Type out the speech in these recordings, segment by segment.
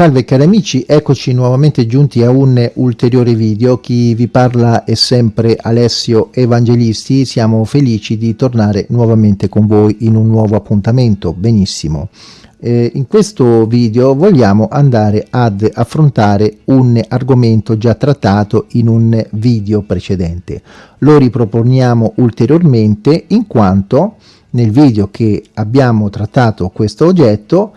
Salve cari amici, eccoci nuovamente giunti a un ulteriore video. Chi vi parla è sempre Alessio Evangelisti. Siamo felici di tornare nuovamente con voi in un nuovo appuntamento. Benissimo. Eh, in questo video vogliamo andare ad affrontare un argomento già trattato in un video precedente. Lo riproponiamo ulteriormente in quanto nel video che abbiamo trattato questo oggetto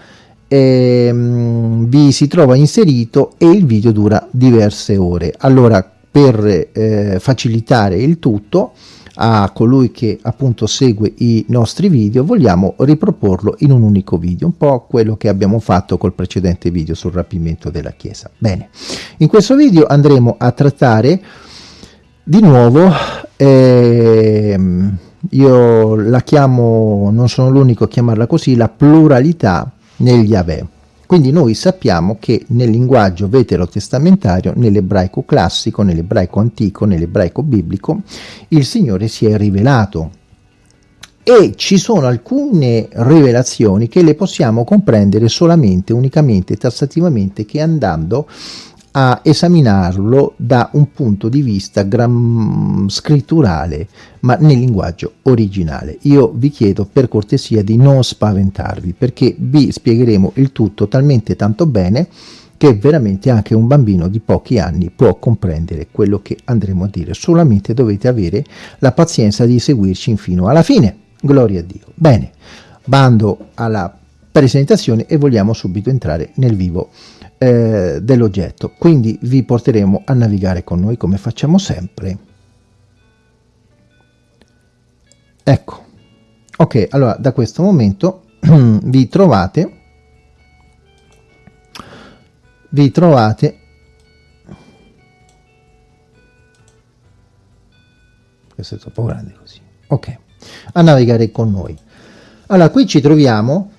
ehm, vi si trova inserito e il video dura diverse ore. Allora per eh, facilitare il tutto a colui che appunto segue i nostri video vogliamo riproporlo in un unico video un po' quello che abbiamo fatto col precedente video sul rapimento della chiesa bene in questo video andremo a trattare di nuovo ehm, io la chiamo non sono l'unico a chiamarla così la pluralità negli Yahweh. Quindi noi sappiamo che nel linguaggio veterotestamentario, nell'ebraico classico, nell'ebraico antico, nell'ebraico biblico, il Signore si è rivelato e ci sono alcune rivelazioni che le possiamo comprendere solamente, unicamente, tassativamente, che andando a esaminarlo da un punto di vista scritturale, ma nel linguaggio originale. Io vi chiedo per cortesia di non spaventarvi, perché vi spiegheremo il tutto talmente tanto bene che veramente anche un bambino di pochi anni può comprendere quello che andremo a dire. Solamente dovete avere la pazienza di seguirci fino alla fine. Gloria a Dio. Bene, bando alla presentazione e vogliamo subito entrare nel vivo eh, dell'oggetto. Quindi vi porteremo a navigare con noi come facciamo sempre. Ecco, ok, allora da questo momento vi trovate, vi trovate questo è troppo grande così ok a navigare con noi allora qui ci troviamo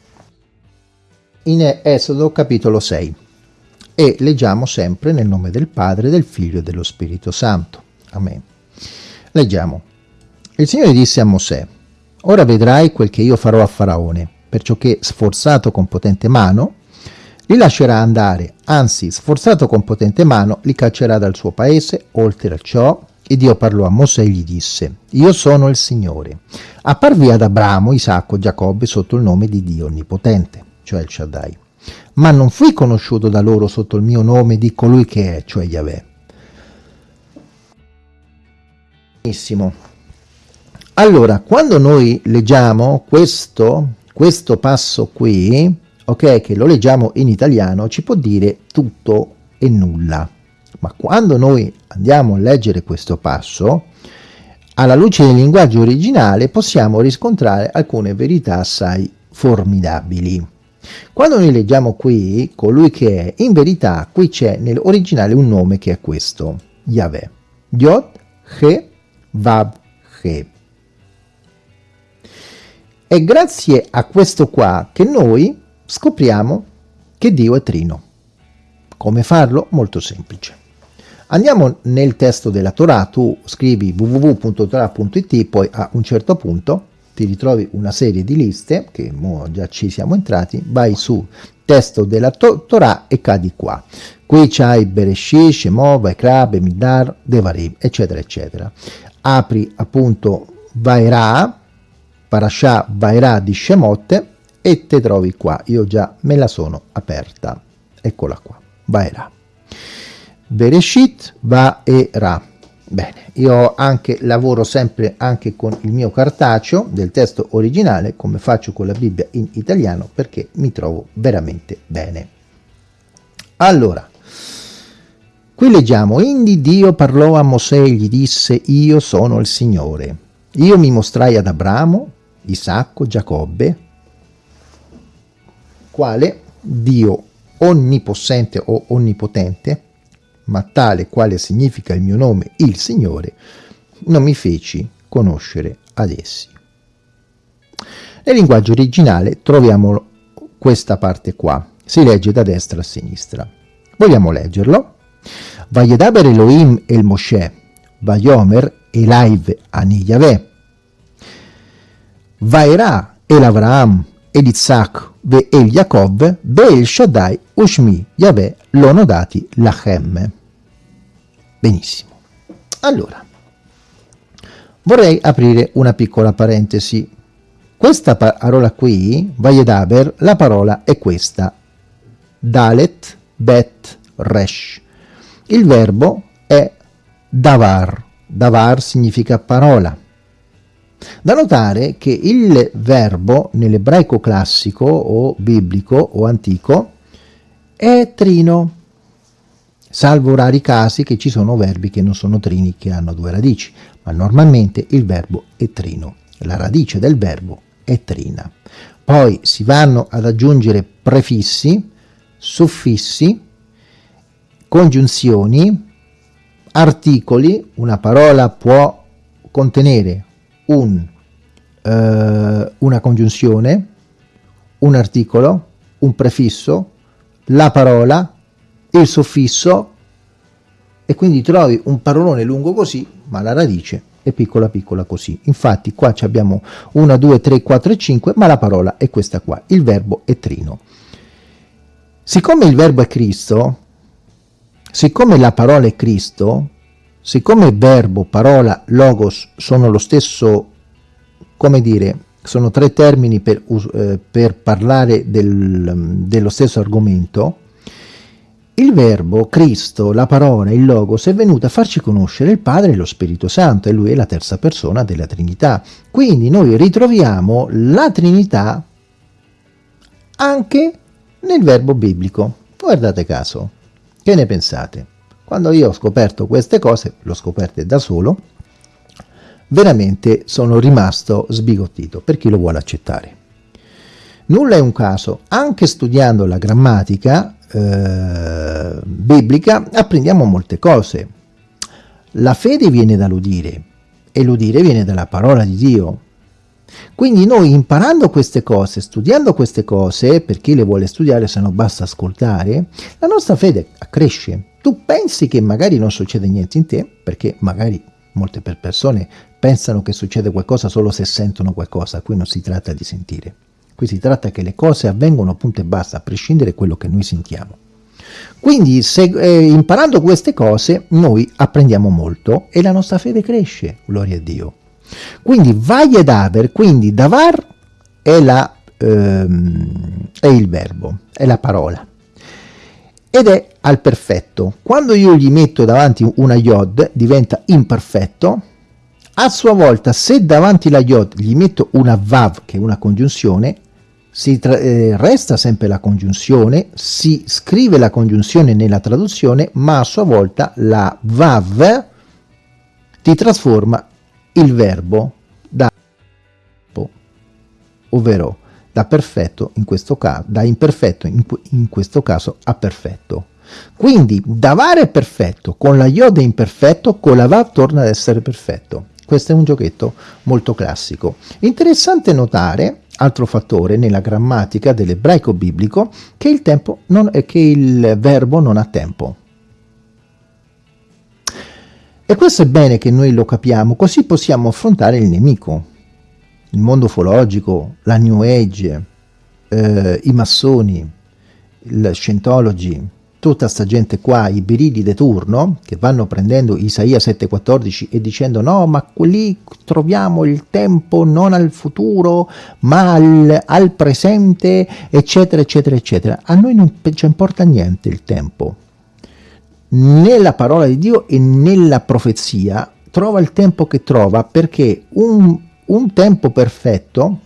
in Esodo capitolo 6 e leggiamo sempre nel nome del Padre, del Figlio e dello Spirito Santo. Amen. Leggiamo. Il Signore disse a Mosè, Ora vedrai quel che io farò a Faraone, perciò che, sforzato con potente mano, li lascerà andare, anzi, sforzato con potente mano, li caccerà dal suo paese, oltre a ciò, e Dio parlò a Mosè e gli disse, Io sono il Signore. Apparvi ad Abramo, Isacco, Giacobbe sotto il nome di Dio Onnipotente, cioè il Shaddai ma non fui conosciuto da loro sotto il mio nome di colui che è, cioè Yahweh. Benissimo. Allora, quando noi leggiamo questo, questo passo qui, ok, che lo leggiamo in italiano, ci può dire tutto e nulla. Ma quando noi andiamo a leggere questo passo, alla luce del linguaggio originale possiamo riscontrare alcune verità assai formidabili. Quando noi leggiamo qui colui che è, in verità qui c'è nell'originale un nome che è questo, Yahweh. Yod, He, Vav, He. È grazie a questo qua che noi scopriamo che Dio è trino. Come farlo? Molto semplice. Andiamo nel testo della Torah, tu scrivi www.torah.it, poi a un certo punto ti ritrovi una serie di liste, che già ci siamo entrati, vai su testo della to Torah e cadi qua. Qui c'hai Bereshit, Shemot, Vaikra, Bemidar, Devarim, eccetera, eccetera. Apri appunto Vairà, Parashah Vairà di Shemot e te trovi qua. Io già me la sono aperta. Eccola qua, Vairà. Bereshit, Vaera Bene, io anche lavoro sempre anche con il mio cartaceo del testo originale, come faccio con la Bibbia in italiano, perché mi trovo veramente bene. Allora, qui leggiamo, Indi Dio parlò a Mosè e gli disse, io sono il Signore. Io mi mostrai ad Abramo, Isacco, Giacobbe, quale Dio onnipossente o onnipotente, ma tale quale significa il mio nome, il Signore, non mi feci conoscere ad essi. Nel linguaggio originale troviamo questa parte qua, si legge da destra a sinistra. Vogliamo leggerlo? Vayedaber Elohim el Moshe, Vayomer Elaiv ani Yahweh, Vaera el Avraham el Isaac ve el Jacob ve el Shaddai Ushmi Yahweh l'ho dati lachem. Benissimo. Allora, vorrei aprire una piccola parentesi. Questa parola qui, Vayedaber, la parola è questa. Dalet, Bet, Resh. Il verbo è davar. Davar significa parola. Da notare che il verbo nell'ebraico classico o biblico o antico è trino, salvo rari casi che ci sono verbi che non sono trini che hanno due radici, ma normalmente il verbo è trino, la radice del verbo è trina. Poi si vanno ad aggiungere prefissi, suffissi, congiunzioni, articoli, una parola può contenere un, eh, una congiunzione, un articolo, un prefisso, la parola, il suffisso e quindi trovi un parolone lungo così, ma la radice è piccola piccola così. Infatti qua abbiamo 1, 2, 3, 4 e 5, ma la parola è questa qua, il verbo è trino. Siccome il verbo è Cristo, siccome la parola è Cristo, siccome verbo, parola, logos sono lo stesso, come dire, sono tre termini per, eh, per parlare del, dello stesso argomento, il verbo, Cristo, la parola, il Logos è venuto a farci conoscere il Padre e lo Spirito Santo e lui è la terza persona della Trinità. Quindi noi ritroviamo la Trinità anche nel verbo biblico. Guardate caso, che ne pensate? Quando io ho scoperto queste cose, l'ho scoperte da solo, veramente sono rimasto sbigottito per chi lo vuole accettare. Nulla è un caso, anche studiando la grammatica eh, biblica apprendiamo molte cose. La fede viene dall'udire e l'udire viene dalla parola di Dio. Quindi noi imparando queste cose, studiando queste cose, per chi le vuole studiare se no basta ascoltare, la nostra fede cresce. Tu pensi che magari non succede niente in te, perché magari molte persone pensano che succede qualcosa solo se sentono qualcosa, qui non si tratta di sentire. Qui si tratta che le cose avvengono punto e basta, a prescindere da quello che noi sentiamo. Quindi se, eh, imparando queste cose noi apprendiamo molto e la nostra fede cresce, gloria a Dio. Quindi vai ed aver, quindi davar è, la, ehm, è il verbo, è la parola. Ed è al perfetto. Quando io gli metto davanti una iod diventa imperfetto, a sua volta se davanti la iod gli metto una vav che è una congiunzione, si eh, resta sempre la congiunzione, si scrive la congiunzione nella traduzione, ma a sua volta la vav ti trasforma il verbo da ovvero da perfetto in questo caso, da imperfetto in, in questo caso a perfetto. Quindi davare è perfetto, con la iode imperfetto, con la vav torna ad essere perfetto. Questo è un giochetto molto classico. Interessante notare altro fattore nella grammatica dell'ebraico biblico che il, tempo non, che il verbo non ha tempo. E questo è bene che noi lo capiamo, così possiamo affrontare il nemico, il mondo ufologico, la New Age, eh, i massoni, il Scientology, tutta sta gente qua, i biridi turno, che vanno prendendo Isaia 7,14 e dicendo no, ma lì troviamo il tempo non al futuro, ma al, al presente, eccetera, eccetera, eccetera. A noi non ci importa niente il tempo. Nella parola di Dio e nella profezia trova il tempo che trova perché un, un tempo perfetto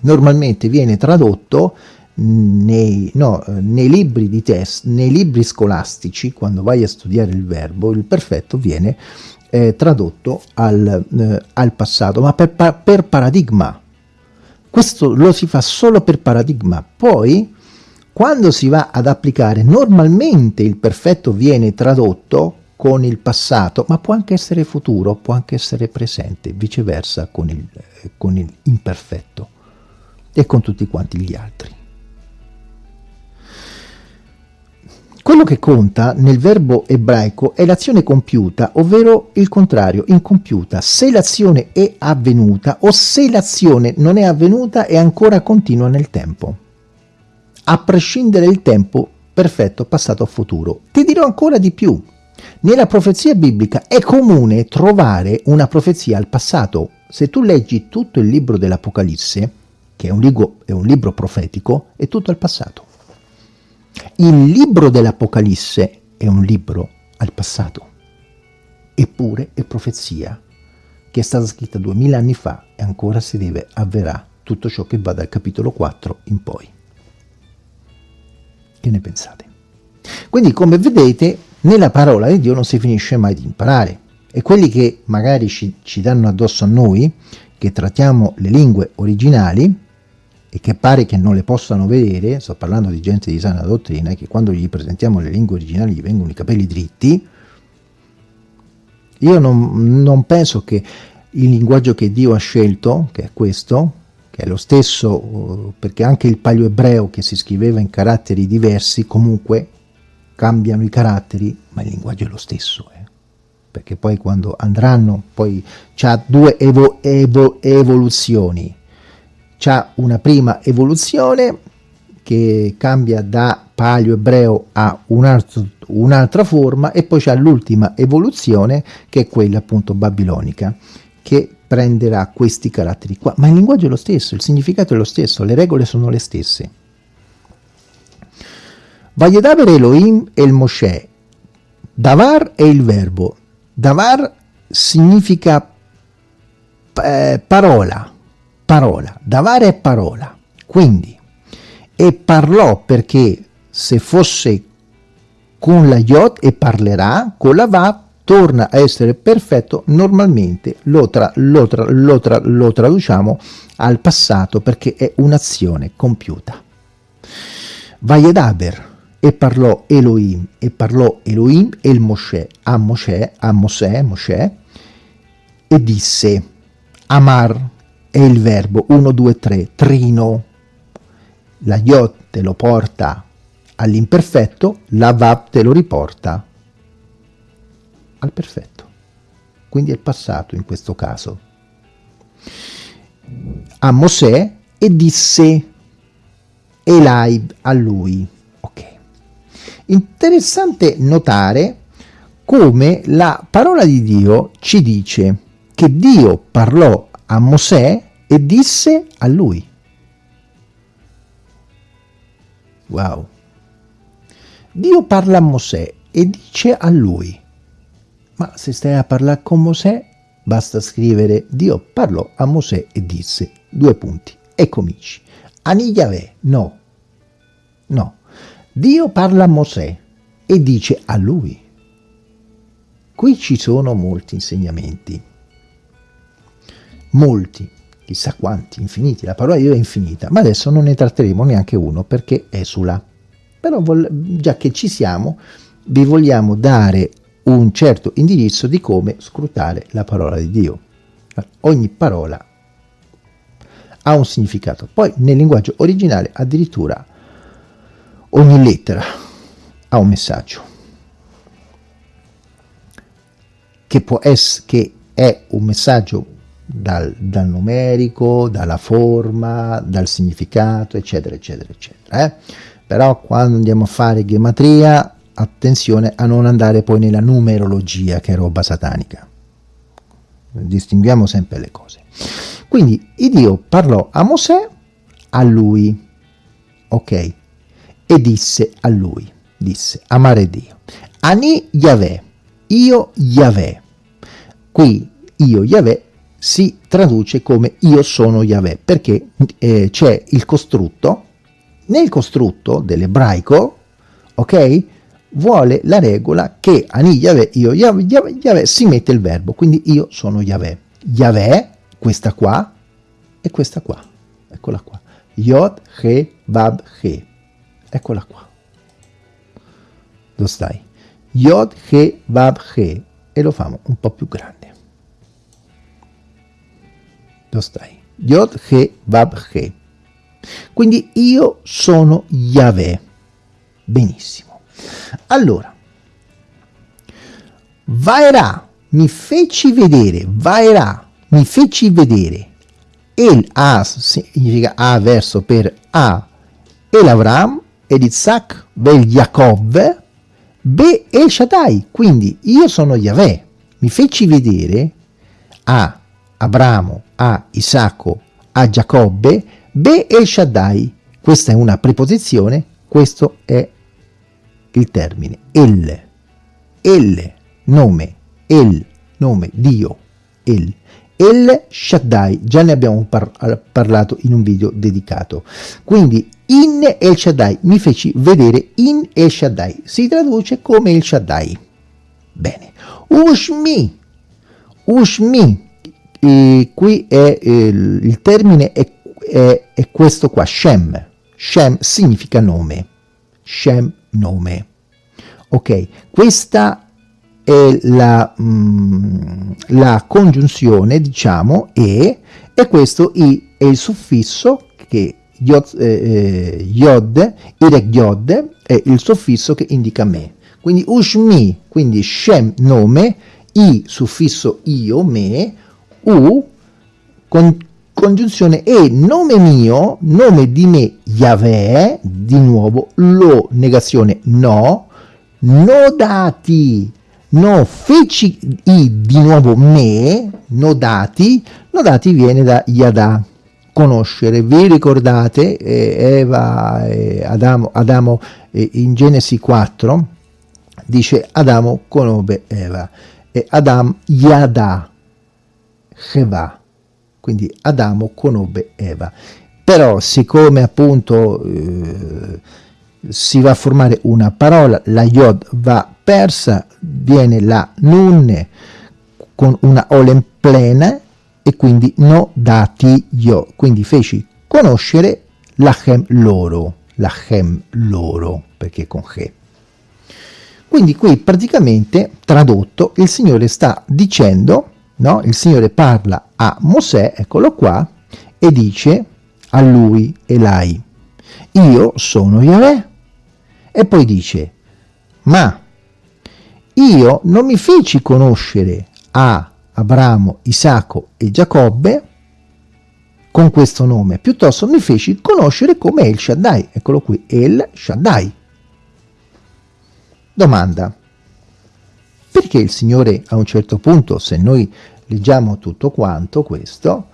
normalmente viene tradotto nei, no, nei, libri di test, nei libri scolastici, quando vai a studiare il verbo, il perfetto viene eh, tradotto al, eh, al, passato, ma per, per paradigma. Questo lo si fa solo per paradigma. Poi, quando si va ad applicare, normalmente il perfetto viene tradotto con il passato, ma può anche essere futuro, può anche essere presente, viceversa con il, con il imperfetto e con tutti quanti gli altri. Quello che conta nel verbo ebraico è l'azione compiuta, ovvero il contrario, incompiuta, se l'azione è avvenuta o se l'azione non è avvenuta e ancora continua nel tempo. A prescindere il tempo perfetto, passato, futuro. Ti dirò ancora di più. Nella profezia biblica è comune trovare una profezia al passato. Se tu leggi tutto il libro dell'Apocalisse, che è un, libro, è un libro profetico, è tutto al passato. Il libro dell'Apocalisse è un libro al passato, eppure è profezia che è stata scritta duemila anni fa e ancora si deve avverare tutto ciò che va dal capitolo 4 in poi. Che ne pensate? Quindi come vedete nella parola di Dio non si finisce mai di imparare e quelli che magari ci, ci danno addosso a noi, che trattiamo le lingue originali e che pare che non le possano vedere, sto parlando di gente di sana dottrina, che quando gli presentiamo le lingue originali gli vengono i capelli dritti, io non, non penso che il linguaggio che Dio ha scelto, che è questo, che è lo stesso, perché anche il palio ebreo che si scriveva in caratteri diversi, comunque cambiano i caratteri, ma il linguaggio è lo stesso. Eh? Perché poi quando andranno, poi c'ha due evo, evo, evoluzioni. C'ha una prima evoluzione che cambia da palio ebreo a un'altra un forma e poi c'è l'ultima evoluzione che è quella appunto babilonica che prenderà questi caratteri qua. Ma il linguaggio è lo stesso il significato è lo stesso le regole sono le stesse. Vayedaber Elohim e il Moshe. Davar è il verbo. Davar significa eh, parola parola Davar è parola quindi e parlò perché se fosse con la Yod e parlerà, con la Va torna a essere perfetto, normalmente lo, tra, lo, tra, lo, tra, lo traduciamo al passato perché è un'azione compiuta. Vayedaber e parlò Elohim e parlò Elohim e il Moshe a Moshe, a Mosè, Moshe e disse Amar è il verbo 1, 2, 3, trino la Yod te lo porta all'imperfetto, la Vav te lo riporta al perfetto. Quindi è il passato in questo caso. A Mosè e disse Elai a lui. Ok. Interessante notare come la parola di Dio ci dice che Dio parlò a Mosè e disse a lui. Wow. Dio parla a Mosè e dice a lui, ma se stai a parlare con Mosè, basta scrivere Dio parlò a Mosè e disse, due punti, e cominci. Ani Yahweh, no, no. Dio parla a Mosè e dice a lui. Qui ci sono molti insegnamenti, molti, chissà quanti, infiniti, la parola di Dio è infinita, ma adesso non ne tratteremo neanche uno perché esula. Però già che ci siamo, vi vogliamo dare un certo indirizzo di come scrutare la parola di Dio. Ogni parola ha un significato. Poi nel linguaggio originale addirittura ogni lettera ha un messaggio. Che, può essere, che è un messaggio dal, dal, numerico, dalla forma, dal significato, eccetera, eccetera, eccetera. Eh? Però quando andiamo a fare gematria, attenzione a non andare poi nella numerologia, che è roba satanica. Distinguiamo sempre le cose. Quindi Dio parlò a Mosè, a lui, ok? E disse a lui, disse, amare Dio. Ani Yahweh, io Yahweh. Qui io Yahweh si traduce come io sono Yahweh, perché eh, c'è il costrutto, nel costrutto dell'ebraico, ok, vuole la regola che Ani Yahweh, io Yahweh, Yahweh, Yahweh, si mette il verbo, quindi io sono Yahweh. Yahweh, questa qua, e questa qua, eccola qua. Yod, He, Bab, He, eccola qua. Dove stai? Yod, He, Bab, He, e lo famo un po' più grande. Dove stai? Yod, He, Vav, He. Quindi io sono Yahweh. Benissimo. Allora, Vaera mi feci vedere, Vaera mi feci vedere. El A significa A verso per A e l'Avram ed Isaac, vel Jacob, be El Shaddai, quindi io sono Yahweh, mi feci vedere a Abramo, a Isacco, a Giacobbe, be El Shaddai, questa è una preposizione, questo è il termine, el, el, nome, el, nome, Dio, el, El Shaddai, già ne abbiamo par parlato in un video dedicato. Quindi in El Shaddai, mi feci vedere in El Shaddai, si traduce come El Shaddai. Bene, Ushmi, Ushmi, e qui è il, il termine è, è, è questo qua, Shem, Shem significa nome, Shem nome. Ok, questa è la, mm, la congiunzione, diciamo, e, e questo i, è il suffisso che yod, eh, eh yod, irek yod, è il suffisso che indica me. Quindi ushmi, quindi shem, nome, i, suffisso io, me, u, con, congiunzione e nome mio, nome di me, Yahweh, di nuovo, lo, negazione, no, nodati, no feci i di nuovo me, nodati, nodati viene da Yada, conoscere. Vi ricordate eh, Eva e Adamo, Adamo eh, in Genesi 4 dice Adamo conobbe Eva e Adam Yada Cheva, quindi Adamo conobbe Eva. Però siccome appunto eh, si va a formare una parola, la Yod va persa, viene la Nun con una Olen plena e quindi no dati io. Quindi feci conoscere lachem loro, lachem loro, perché con che. Quindi qui praticamente tradotto il Signore sta dicendo, no? il Signore parla a Mosè, eccolo qua, e dice a lui, Elai, io sono Yahweh, e poi dice, ma io non mi feci conoscere a Abramo, Isacco e Giacobbe con questo nome, piuttosto mi feci conoscere come El Shaddai. Eccolo qui, El Shaddai. Domanda. Perché il Signore a un certo punto, se noi leggiamo tutto quanto questo,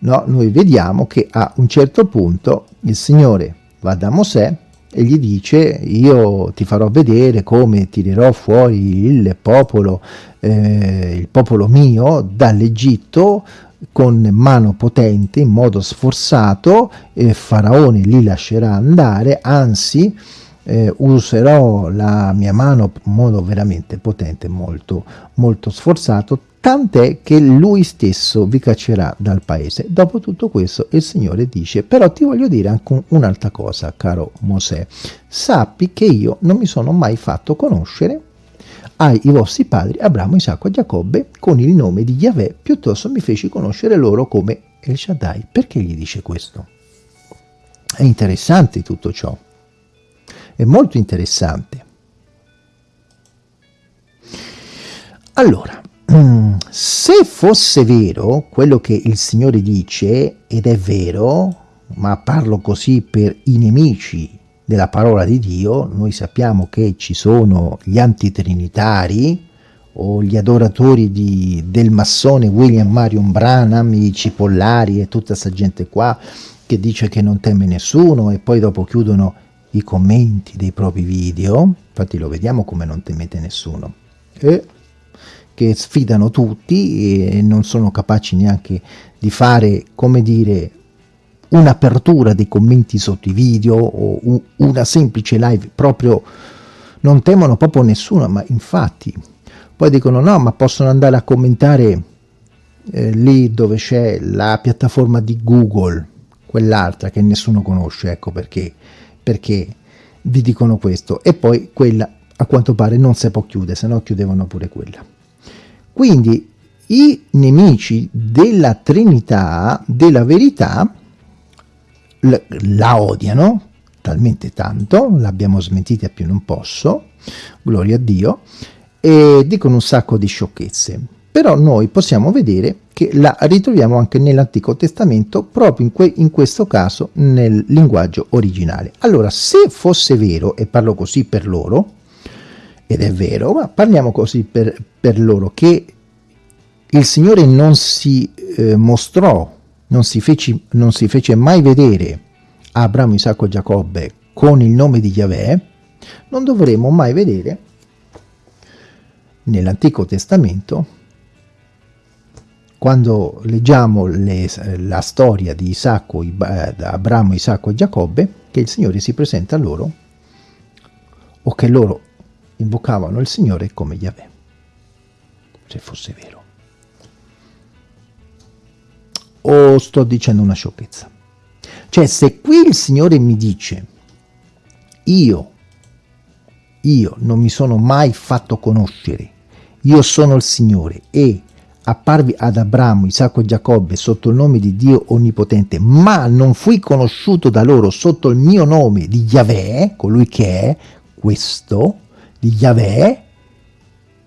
no, noi vediamo che a un certo punto il Signore va da Mosè e gli dice io ti farò vedere come tirerò fuori il popolo, eh, il popolo mio dall'Egitto con mano potente, in modo sforzato, eh, Faraone li lascerà andare, anzi eh, userò la mia mano in modo veramente potente, molto, molto sforzato, tant'è che lui stesso vi caccerà dal paese. Dopo tutto questo il Signore dice, però ti voglio dire anche un'altra cosa, caro Mosè, sappi che io non mi sono mai fatto conoscere ai vostri padri Abramo, Isacco e Giacobbe con il nome di Yahweh, piuttosto mi feci conoscere loro come El Shaddai. Perché gli dice questo? È interessante tutto ciò, è molto interessante. Allora, se fosse vero quello che il Signore dice, ed è vero, ma parlo così per i nemici della parola di Dio, noi sappiamo che ci sono gli antitrinitari o gli adoratori di, del massone William Marion Branham, i cipollari e tutta questa gente qua che dice che non teme nessuno e poi dopo chiudono i commenti dei propri video, infatti lo vediamo come non temete nessuno. E che sfidano tutti e non sono capaci neanche di fare, come dire, un'apertura dei commenti sotto i video o una semplice live, proprio non temono proprio nessuno, ma infatti poi dicono no, ma possono andare a commentare eh, lì dove c'è la piattaforma di Google, quell'altra che nessuno conosce, ecco perché, perché vi dicono questo, e poi quella a quanto pare non si può chiudere, se no chiudevano pure quella. Quindi i nemici della Trinità, della verità, la odiano talmente tanto, l'abbiamo smentita più non posso, gloria a Dio, e dicono un sacco di sciocchezze. Però noi possiamo vedere che la ritroviamo anche nell'Antico Testamento, proprio in, que in, questo caso nel linguaggio originale. Allora, se fosse vero, e parlo così per loro, ed è vero, ma parliamo così per, per loro, che il Signore non si eh, mostrò, non si, fece, non si fece mai vedere a Abramo, Isacco e Giacobbe con il nome di Yahweh, non dovremo mai vedere nell'Antico Testamento quando leggiamo le, la storia di Isacco, Abramo, Isacco e Giacobbe, che il Signore si presenta a loro o che loro invocavano il Signore come Yahweh, se fosse vero. O sto dicendo una sciocchezza? Cioè, se qui il Signore mi dice, io, io non mi sono mai fatto conoscere, io sono il Signore e apparvi ad Abramo, Isacco e Giacobbe sotto il nome di Dio Onnipotente, ma non fui conosciuto da loro sotto il mio nome di Yahweh, colui che è questo, di Yahweh,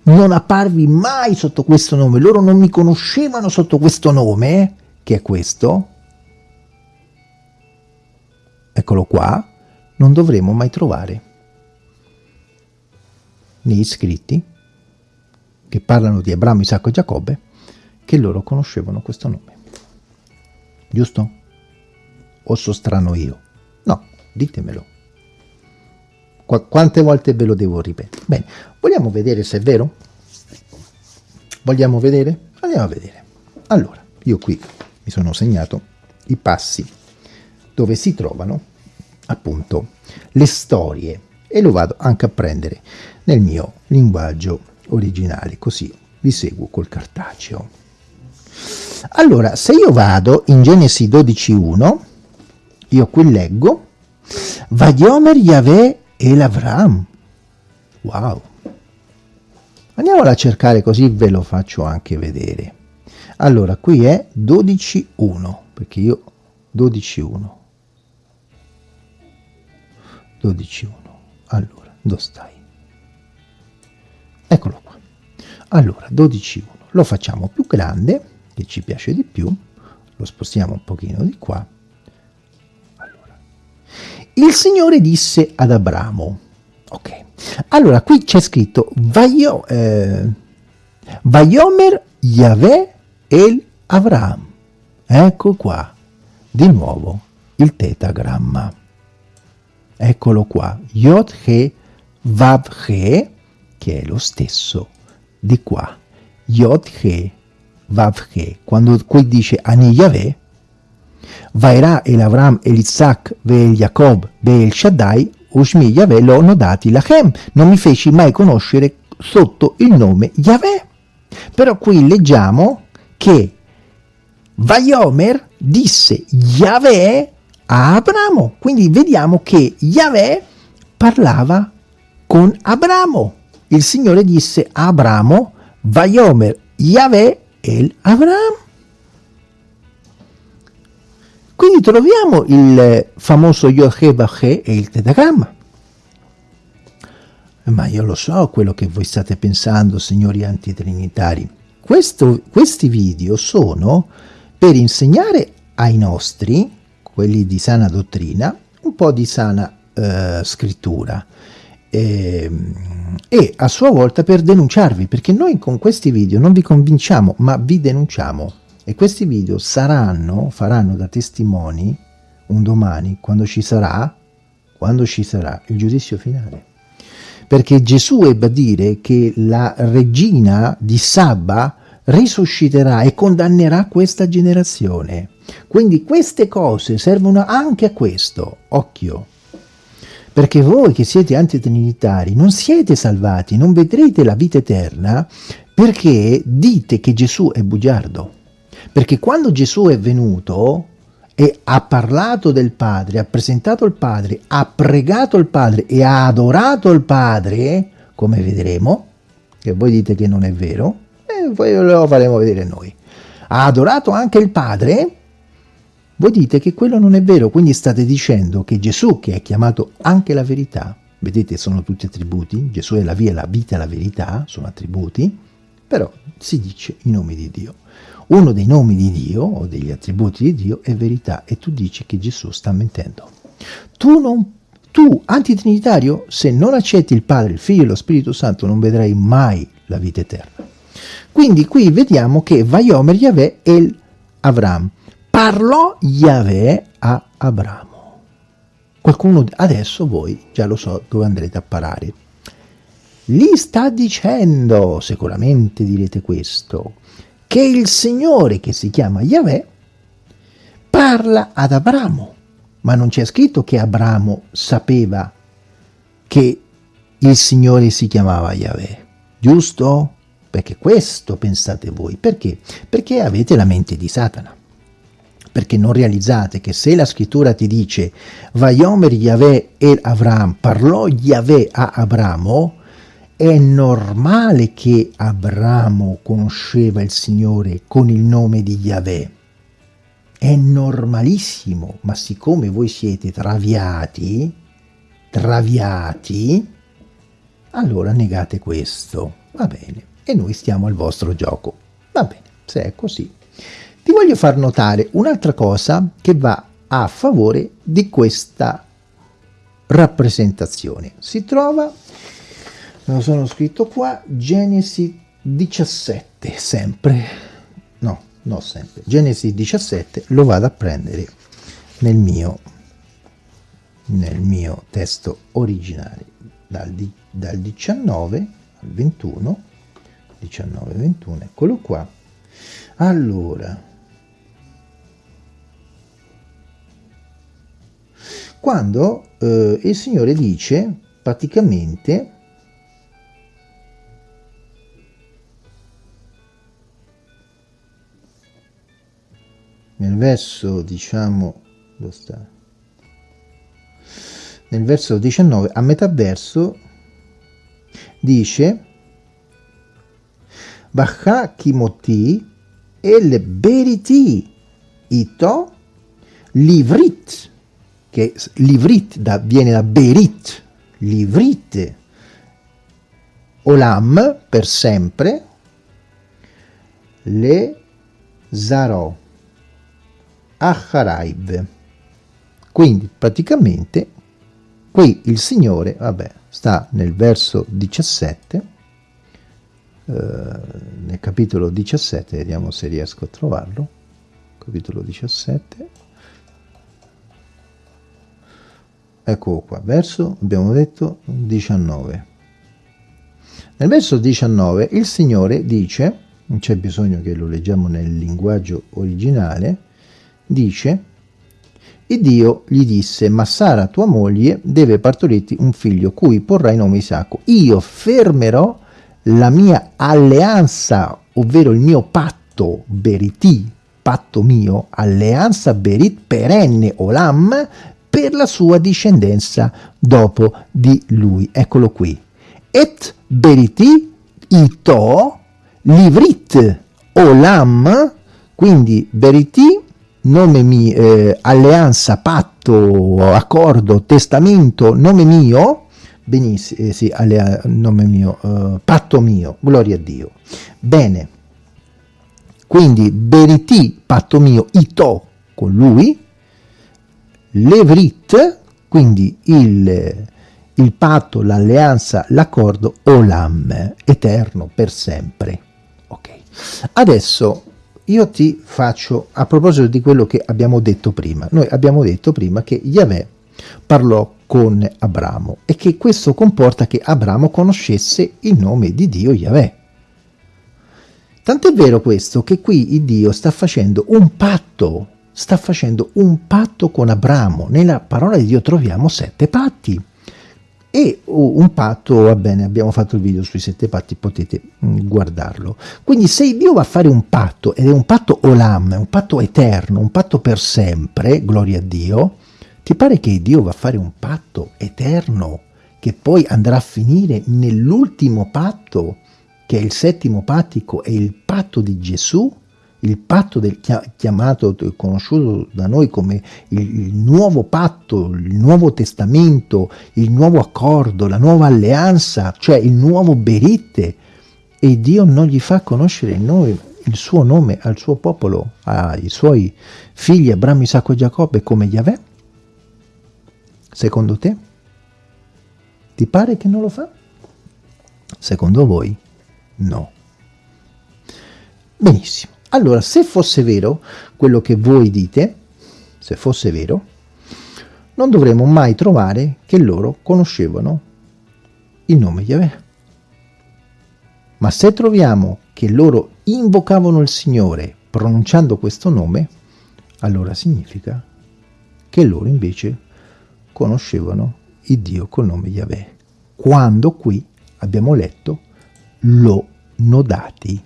non apparvi mai sotto questo nome, loro non mi conoscevano sotto questo nome, che è questo, eccolo qua, non dovremo mai trovare negli scritti che parlano di Abramo, Isacco e Giacobbe che loro conoscevano questo nome. Giusto? O so strano io? No, ditemelo. Qu quante volte ve lo devo ripetere? Bene, vogliamo vedere se è vero? Vogliamo vedere? Andiamo a vedere. Allora, io qui mi sono segnato i passi dove si trovano appunto le storie e lo vado anche a prendere nel mio linguaggio originale, così vi seguo col cartaceo. Allora, se io vado in Genesi 12.1, io qui leggo, Vadiomer Yahweh e l'Avram. Wow! Andiamola a cercare così ve lo faccio anche vedere. Allora, qui è 12.1, perché io 12.1. 12.1. Allora, dove stai? Eccolo qua. Allora, 12.1. Lo facciamo più grande che ci piace di più, lo spostiamo un pochino di qua. Allora. Il Signore disse ad Abramo, ok, allora qui c'è scritto Vaio, eh, Vaiomer Yahweh El Avram, ecco qua, di nuovo il tetagramma, eccolo qua, Yod He Vav He, che è lo stesso di qua, Yod He Vavche, quando qui dice Ani Yahweh, Vairà el Avram el Isaac ve Jacob ve el Shaddai, Ushmi Yahweh lo nodati lachem, non mi feci mai conoscere sotto il nome Yahweh. Però qui leggiamo che Vaiomer disse Yahweh a Abramo, quindi vediamo che Yahweh parlava con Abramo. Il Signore disse a Abramo, Vaiomer Yahweh El Avram. Quindi troviamo il famoso Yohe e il tetagramma. Ma io lo so quello che voi state pensando, signori antitrinitari. Questo, questi video sono per insegnare ai nostri, quelli di sana dottrina, un po' di sana eh, scrittura. E, ehm, e a sua volta per denunciarvi, perché noi con questi video non vi convinciamo, ma vi denunciamo. E questi video saranno, faranno da testimoni un domani, quando ci sarà, quando ci sarà il giudizio finale. Perché Gesù ebbe a dire che la regina di Sabba risusciterà e condannerà questa generazione. Quindi queste cose servono anche a questo, occhio. Perché voi che siete antitrinitari non siete salvati, non vedrete la vita eterna perché dite che Gesù è bugiardo. Perché quando Gesù è venuto e ha parlato del Padre, ha presentato il Padre, ha pregato il Padre e ha adorato il Padre, come vedremo, che voi dite che non è vero, e poi lo faremo vedere noi. Ha adorato anche il Padre voi dite che quello non è vero, quindi state dicendo che Gesù, che è chiamato anche la verità, vedete sono tutti attributi, Gesù è la via, la vita, la verità, sono attributi, però si dice i nomi di Dio. Uno dei nomi di Dio o degli attributi di Dio è verità e tu dici che Gesù sta mentendo. Tu, non, tu antitrinitario, se non accetti il Padre, il Figlio e lo Spirito Santo non vedrai mai la vita eterna. Quindi qui vediamo che Vaiomer Yahweh el Avram. Parlò Yahweh a Abramo. Qualcuno adesso voi già lo so dove andrete a parare. Gli sta dicendo, sicuramente direte questo, che il Signore che si chiama Yahweh parla ad Abramo, ma non c'è scritto che Abramo sapeva che il Signore si chiamava Yahweh, giusto? Perché questo pensate voi. Perché? Perché avete la mente di Satana. Perché non realizzate che se la scrittura ti dice Vayomer Yahweh el Avram, parlò Yahweh a Abramo, è normale che Abramo conosceva il Signore con il nome di Yahweh. È normalissimo, ma siccome voi siete traviati, traviati, allora negate questo. Va bene, e noi stiamo al vostro gioco. Va bene, se è così. Ti voglio far notare un'altra cosa che va a favore di questa rappresentazione. Si trova me lo sono scritto qua, Genesi 17, sempre, no, no sempre, Genesi 17 lo vado a prendere nel mio, nel mio testo originale, dal, dal 19 al 21, 19 21, eccolo qua. Allora, quando eh, il Signore dice praticamente nel verso diciamo dove sta? nel verso 19 a metà verso dice Bacha kimoti el beriti ito livrit che livrit da, viene da berit livrit olam per sempre le zarò Acharaib. Quindi praticamente qui il Signore, vabbè, sta nel verso 17, eh, nel capitolo 17, vediamo se riesco a trovarlo, capitolo 17, ecco qua, verso, abbiamo detto, 19. Nel verso 19 il Signore dice, non c'è bisogno che lo leggiamo nel linguaggio originale, dice e Dio gli disse, ma Sara tua moglie deve partorirti un figlio, cui porrai nome Isacco. Io fermerò la mia alleanza, ovvero il mio patto, beriti, patto mio, alleanza berit perenne olam, per la sua discendenza dopo di lui. Eccolo qui. Et beriti ito livrit olam, quindi beriti nome mio, eh, alleanza, patto, accordo, testamento, nome mio, benissimo, eh, sì, allea, nome mio, eh, patto mio, gloria a Dio. Bene, quindi beriti, patto mio, ito, con lui, levrit, quindi il, il patto, l'alleanza, l'accordo, olam, eterno, per sempre. Ok, adesso io ti faccio, a proposito di quello che abbiamo detto prima, noi abbiamo detto prima che Yahweh parlò con Abramo e che questo comporta che Abramo conoscesse il nome di Dio Yahweh. Tant'è vero questo che qui Dio sta facendo un patto, sta facendo un patto con Abramo. Nella parola di Dio troviamo sette patti e un patto, va bene, abbiamo fatto il video sui sette patti, potete mm, guardarlo. Quindi se Dio va a fare un patto, ed è un patto olam, un patto eterno, un patto per sempre, gloria a Dio, ti pare che Dio va a fare un patto eterno, che poi andrà a finire nell'ultimo patto, che è il settimo pattico, è il patto di Gesù? Il patto del chiamato, conosciuto da noi come il, il, nuovo patto, il nuovo testamento, il nuovo accordo, la nuova alleanza, cioè il nuovo berite, e Dio non gli fa conoscere il, nome, il suo nome al suo popolo, ai suoi figli Abramo, Isacco e Giacobbe come Yahweh? Secondo te? Ti pare che non lo fa? Secondo voi? No. Benissimo. Allora, se fosse vero quello che voi dite, se fosse vero, non dovremmo mai trovare che loro conoscevano il nome Yahweh. Ma se troviamo che loro invocavano il Signore pronunciando questo nome, allora significa che loro invece conoscevano il Dio col nome Yahweh. Quando qui abbiamo letto lo nodati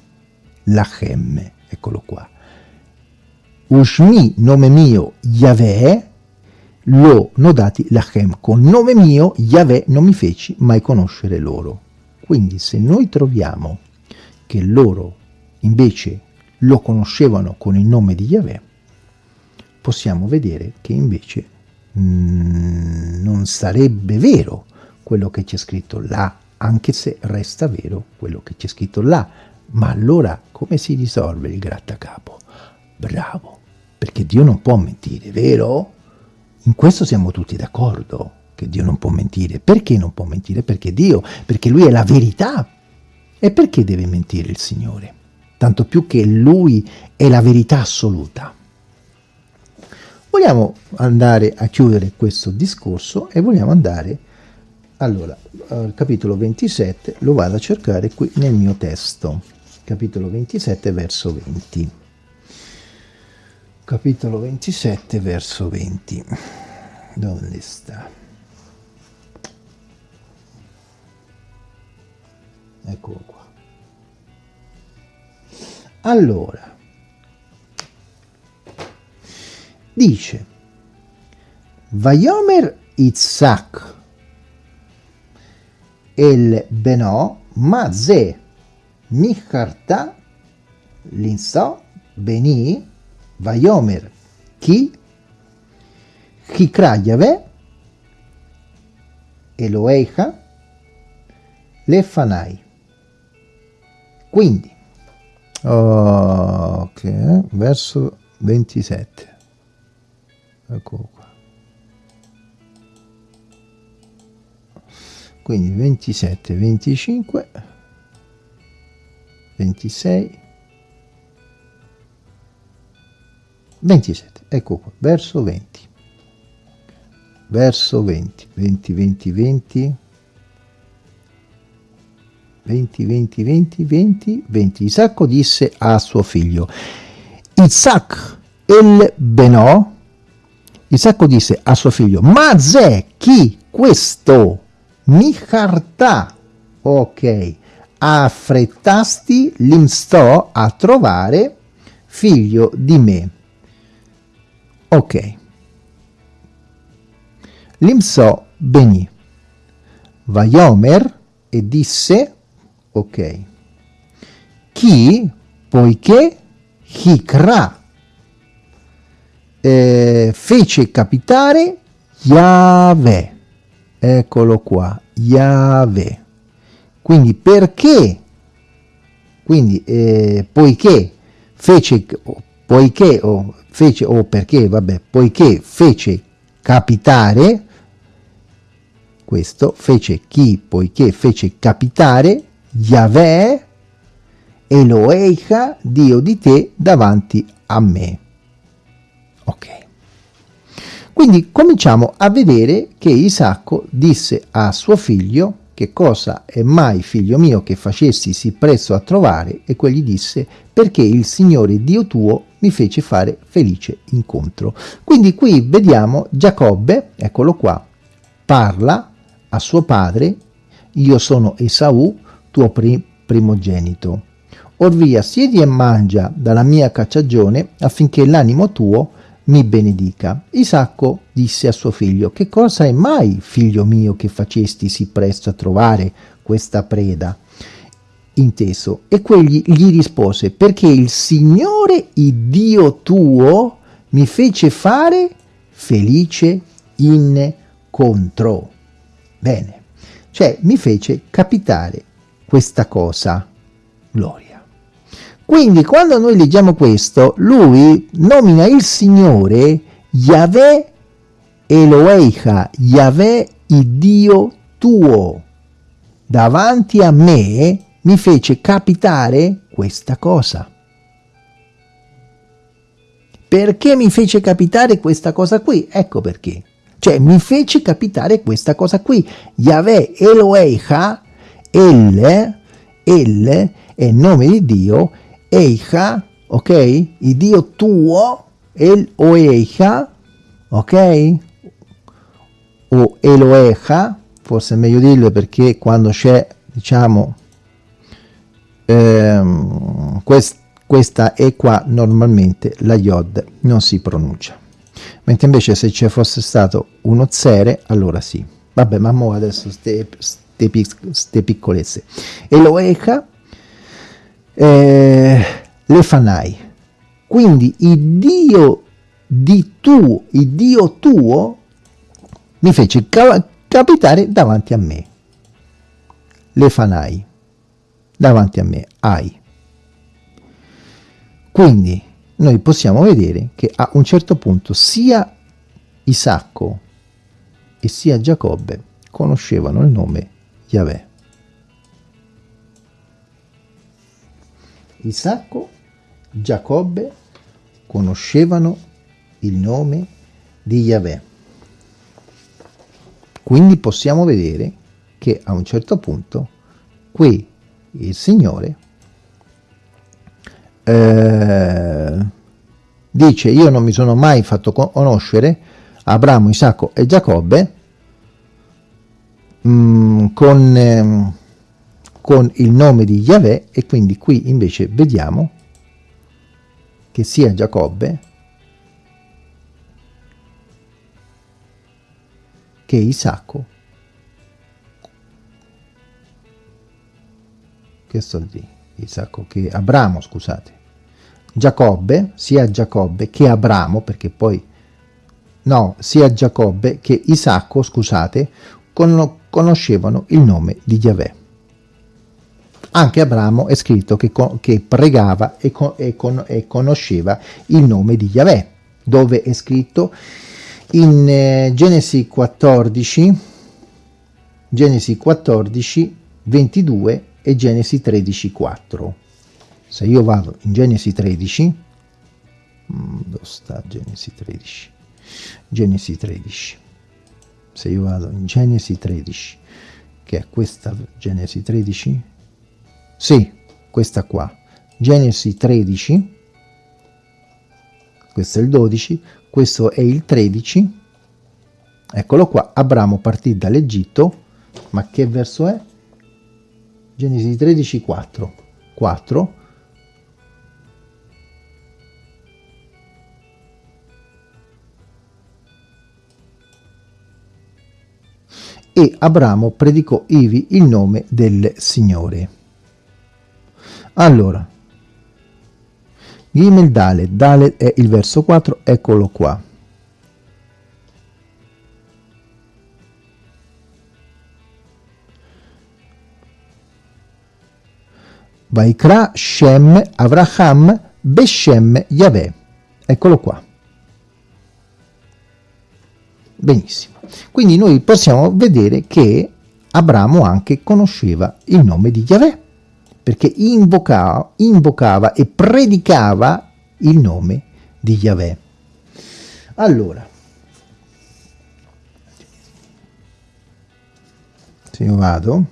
lachem, eccolo qua. Ushmi, nome mio, Yahweh, lo nodati lachem. Con nome mio, Yahweh, non mi feci mai conoscere loro. Quindi se noi troviamo che loro invece lo conoscevano con il nome di Yahweh, possiamo vedere che invece mm, non sarebbe vero quello che c'è scritto là, anche se resta vero quello che c'è scritto là. Ma allora come si risolve il grattacapo? Bravo, perché Dio non può mentire, vero? In questo siamo tutti d'accordo, che Dio non può mentire. Perché non può mentire? Perché Dio, perché Lui è la verità. E perché deve mentire il Signore? Tanto più che Lui è la verità assoluta. Vogliamo andare a chiudere questo discorso e vogliamo andare, allora, al capitolo 27, lo vado a cercare qui nel mio testo, capitolo 27, verso 20 capitolo 27 verso 20 dove sta? Eccolo qua. Allora dice Vayomer Itzak el Beno Maze Micharta Linso Beni Vayomer Ki Chikra Yahweh Eloeja Lefanai. Quindi ok verso 27 eccolo qua. Quindi 27 25 26 27 ecco qua verso 20 verso 20 20 20 20 20 20 20 20 20 Isacco disse a suo figlio Isaac el Benò Isacco disse a suo figlio ma zè chi questo mi cartà ok affrettasti l'imstò a trovare figlio di me. Ok. L'imsò benì Vaiomer e disse ok. Chi poiché Hikra eh, fece capitare Yahweh. Eccolo qua Yahweh quindi perché? Quindi eh, poiché fece poiché o fece o perché vabbè poiché fece capitare questo fece chi poiché fece capitare Yahweh Eloecha Dio di te davanti a me. Ok. Quindi cominciamo a vedere che Isacco disse a suo figlio che cosa è mai figlio mio che facessi sì presto a trovare e quegli disse perché il Signore Dio tuo mi fece fare felice incontro. Quindi qui vediamo Giacobbe, eccolo qua, parla a suo padre, io sono Esaù, tuo pri primogenito. Orvia, siedi e mangia dalla mia cacciagione affinché l'animo tuo mi benedica. Isacco disse a suo figlio, che cosa è mai, figlio mio, che facesti sì presto a trovare questa preda? Inteso. E quegli gli rispose, perché il Signore, il Dio tuo, mi fece fare felice incontro. Bene, cioè mi fece capitare questa cosa, gloria. Quindi quando noi leggiamo questo, lui nomina il Signore Yahweh Eloeicha, Yahweh il Dio tuo. Davanti a me mi fece capitare questa cosa. Perché mi fece capitare questa cosa qui? Ecco perché. Cioè mi fece capitare questa cosa qui. Yahweh Eloeicha, El, El è il nome di Dio, Eicha, ok? Il Dio tuo, El o Eicha, ok? O Eloecha, forse è meglio dirlo perché quando c'è, diciamo, ehm, quest, questa E qua normalmente la Yod non si pronuncia. Mentre invece se ci fosse stato uno zere, allora sì. Vabbè, ma mo adesso ste, ste, ste piccolezze. Eloecha eh, le fanai. Quindi il Dio di tu, il Dio tuo, mi fece capitare davanti a me. Le fanai, davanti a me, ai. Quindi noi possiamo vedere che a un certo punto sia Isacco e sia Giacobbe conoscevano il nome Yahweh. Isacco, Giacobbe conoscevano il nome di Yahweh. Quindi possiamo vedere che a un certo punto qui il Signore eh, dice io non mi sono mai fatto conoscere Abramo, Isacco e Giacobbe mh, mm, con... Eh, con il nome di Yahweh e quindi qui invece vediamo che sia Giacobbe che Isacco. Che sto di Isacco che Abramo scusate. Giacobbe sia Giacobbe che Abramo perché poi no sia Giacobbe che Isacco scusate conoscevano il nome di Yahweh anche Abramo è scritto che, che pregava e, con, e, con, e, conosceva il nome di Yahweh, dove è scritto in eh, Genesi 14, Genesi 14, 22 e Genesi 13, 4. Se io vado in Genesi 13, mm, dove sta Genesi 13? Genesi 13. Se io vado in Genesi 13, che è questa Genesi 13, sì, questa qua. Genesi 13, questo è il 12, questo è il 13. Eccolo qua, Abramo partì dall'Egitto, ma che verso è? Genesi 13, 4. 4. E Abramo predicò ivi il nome del Signore. Allora, Gimel Dalet, Dalet è il verso 4, eccolo qua. Vaikra Shem Avraham Beshem Yahweh. Eccolo qua. Benissimo. Quindi noi possiamo vedere che Abramo anche conosceva il nome di Yahweh perché invocava, invocava e predicava il nome di Yahweh. Allora, se io vado,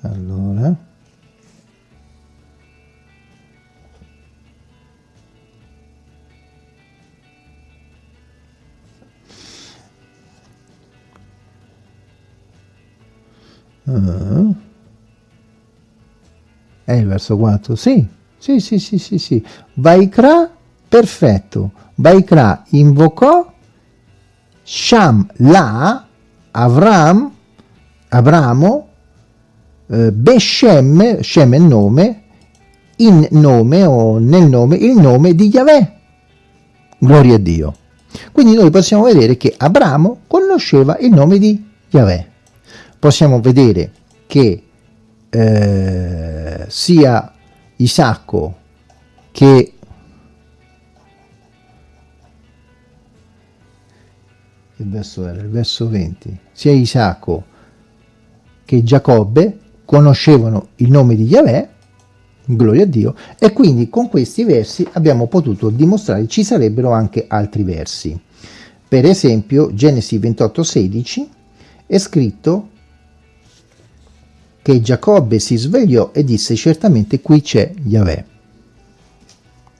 allora, Uh. È il verso 4? Sì, sì, sì, sì, sì, sì. Vaikra, perfetto. Vaikra invocò, Sham la, Avram, Abramo, eh, Beshem, Shem è il nome, in nome o nel nome, il nome di Yahweh. Gloria a Dio. Quindi noi possiamo vedere che Abramo conosceva il nome di Yahweh possiamo vedere che eh, sia Isacco che il verso era il verso 20 sia Isacco che Giacobbe conoscevano il nome di Yahweh gloria a Dio e quindi con questi versi abbiamo potuto dimostrare ci sarebbero anche altri versi. Per esempio Genesi 28:16 è scritto che Giacobbe si svegliò e disse certamente qui c'è Yahweh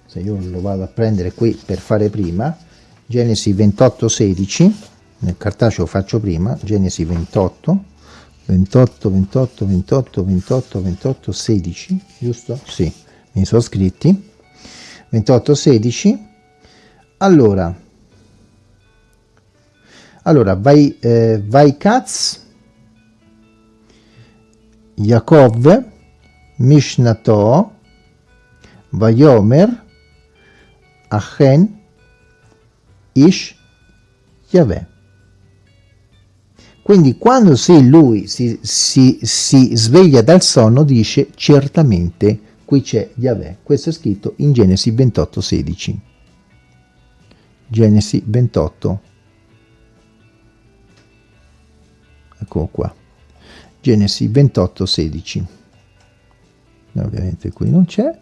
se io lo vado a prendere qui per fare prima Genesi 28:16 nel cartaceo faccio prima Genesi 28 28, 28, 28, 28, 28, 16, giusto? Sì, mi sono scritti. 28, 16. Allora, allora, vai, eh, vai Katz, Yaakov, Mishnato, Vayomer, Achen, Ish, Yahweh. Quindi quando se lui si, si, si sveglia dal sonno dice certamente qui c'è Yahweh. Questo è scritto in Genesi 28, 16. Genesi 28. Eccolo qua. Genesi 28, 16. Ovviamente qui non c'è.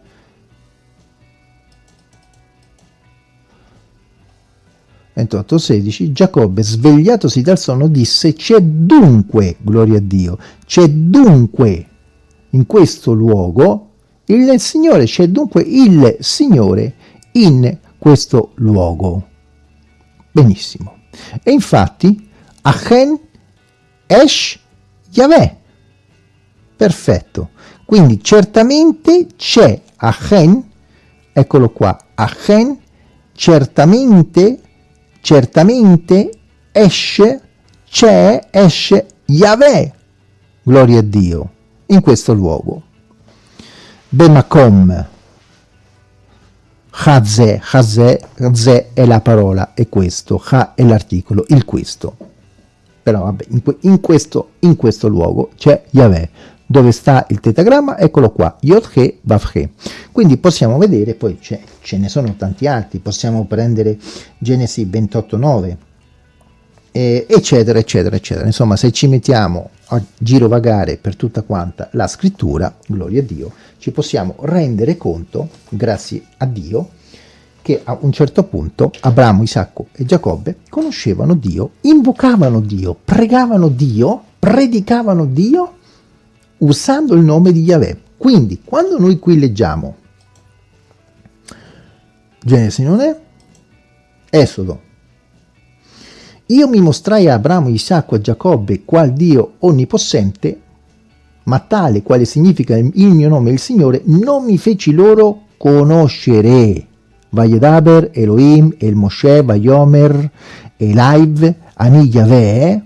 28:16 Giacobbe svegliatosi dal sonno disse c'è dunque, gloria a Dio, c'è dunque in questo luogo il Signore, c'è dunque il Signore in questo luogo. Benissimo. E infatti Achen Esh Yahweh. Perfetto. Quindi certamente c'è Achen, eccolo qua, Achen, certamente certamente esce, c'è, esce Yahweh, gloria a Dio, in questo luogo. Bemakom, Chazè, Chazè, Chazè è la parola, è questo, Ha è l'articolo, il questo. Però vabbè, in, in, questo, in questo luogo c'è Yahweh dove sta il tetagramma, eccolo qua, Yod-He. Quindi possiamo vedere, poi ce ne sono tanti altri, possiamo prendere Genesi 28.9, eh, eccetera, eccetera, eccetera. Insomma, se ci mettiamo a girovagare per tutta quanta la scrittura, gloria a Dio, ci possiamo rendere conto, grazie a Dio, che a un certo punto Abramo, Isacco e Giacobbe conoscevano Dio, invocavano Dio, pregavano Dio, predicavano Dio usando il nome di Yahweh. Quindi, quando noi qui leggiamo Genesi non è, Esodo, io mi mostrai a Abramo, Isacco e Giacobbe qual Dio onnipotente, ma tale quale significa il mio nome il Signore, non mi feci loro conoscere. Vayedaber, Elohim, El Moshe, Vayomer, Elaiv, Ani Yahweh,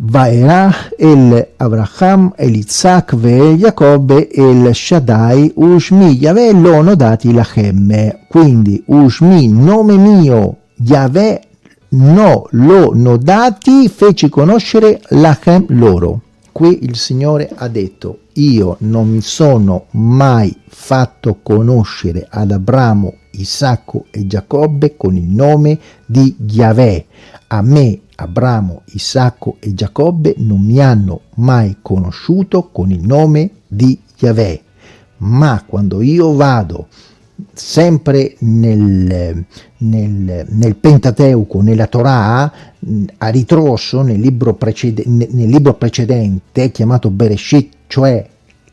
Vaerach el Abraham el Isaac ve Giacobbe el Shaddai Ushmi Yahweh l'ono dati lachem. Quindi Ushmi, nome mio, Yahweh no, lo dati, feci conoscere lachem loro. Qui il Signore ha detto, io non mi sono mai fatto conoscere ad Abramo, Isacco e Giacobbe con il nome di Yahweh. A me Abramo, Isacco e Giacobbe non mi hanno mai conosciuto con il nome di Yahweh, ma quando io vado sempre nel, nel, nel Pentateuco, nella Torah, a ritroso nel libro, precede, nel libro precedente chiamato Bereshit, cioè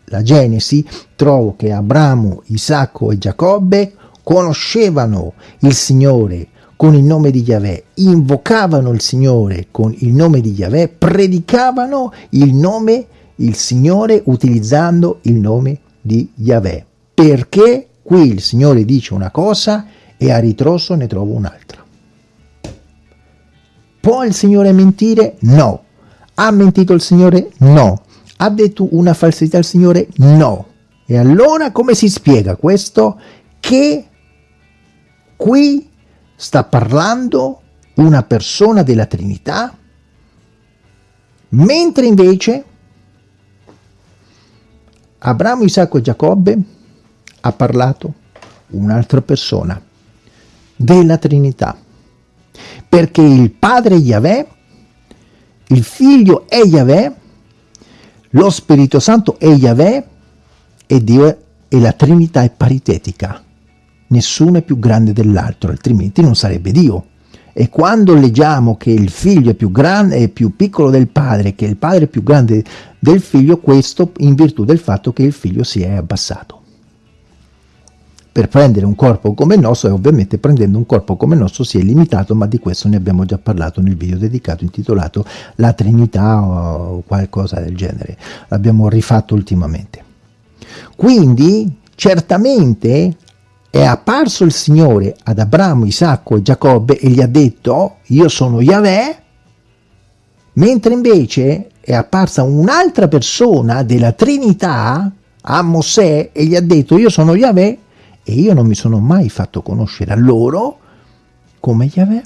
la Genesi, trovo che Abramo, Isacco e Giacobbe conoscevano il Signore, con il nome di Yahweh, invocavano il Signore con il nome di Yahweh, predicavano il nome, il Signore utilizzando il nome di Yahweh. Perché qui il Signore dice una cosa e a ritroso ne trovo un'altra. Può il Signore mentire? No. Ha mentito il Signore? No. Ha detto una falsità il Signore? No. E allora come si spiega questo? Che qui sta parlando una persona della Trinità, mentre invece Abramo, Isacco e Giacobbe ha parlato un'altra persona della Trinità. Perché il Padre Yahweh il Figlio è Yahweh lo Spirito Santo è Yahweh e Dio è, e la Trinità è paritetica. Nessuno è più grande dell'altro altrimenti non sarebbe Dio. E quando leggiamo che il figlio è più grande e più piccolo del padre, che il padre è più grande del figlio, questo in virtù del fatto che il figlio si è abbassato. Per prendere un corpo come il nostro, e ovviamente prendendo un corpo come il nostro si è limitato, ma di questo ne abbiamo già parlato nel video dedicato intitolato La Trinità o qualcosa del genere. L'abbiamo rifatto ultimamente. Quindi, certamente, è apparso il Signore ad Abramo, Isacco e Giacobbe e gli ha detto io sono Yahweh, mentre invece è apparsa un'altra persona della Trinità a Mosè e gli ha detto io sono Yahweh e io non mi sono mai fatto conoscere a loro come Yahweh.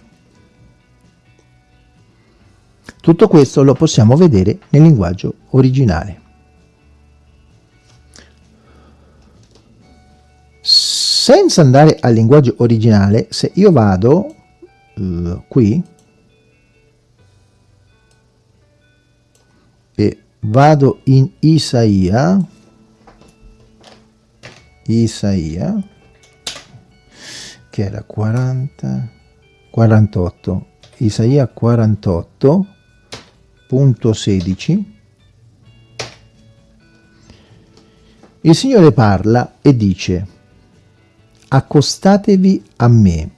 Tutto questo lo possiamo vedere nel linguaggio originale. senza andare al linguaggio originale, se io vado uh, qui e vado in Isaia, Isaia, che era 40, 48, Isaia 48.16, il Signore parla e dice accostatevi a me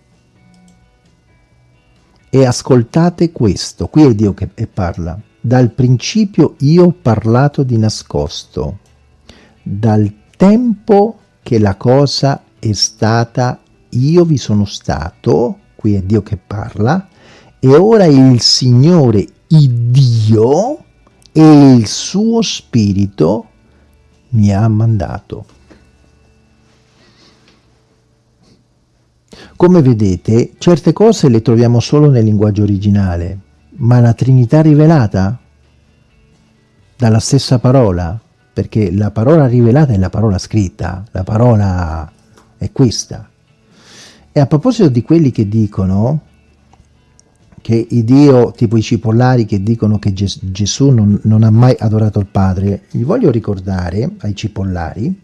e ascoltate questo. Qui è Dio che parla. Dal principio io ho parlato di nascosto, dal tempo che la cosa è stata, io vi sono stato, qui è Dio che parla, e ora il Signore, il Dio, e il suo Spirito mi ha mandato. Come vedete, certe cose le troviamo solo nel linguaggio originale, ma la Trinità rivelata dalla stessa parola, perché la parola rivelata è la parola scritta, la parola è questa. E a proposito di quelli che dicono che Dio, tipo i cipollari che dicono che Ges Gesù non, non ha mai adorato il Padre, gli voglio ricordare ai cipollari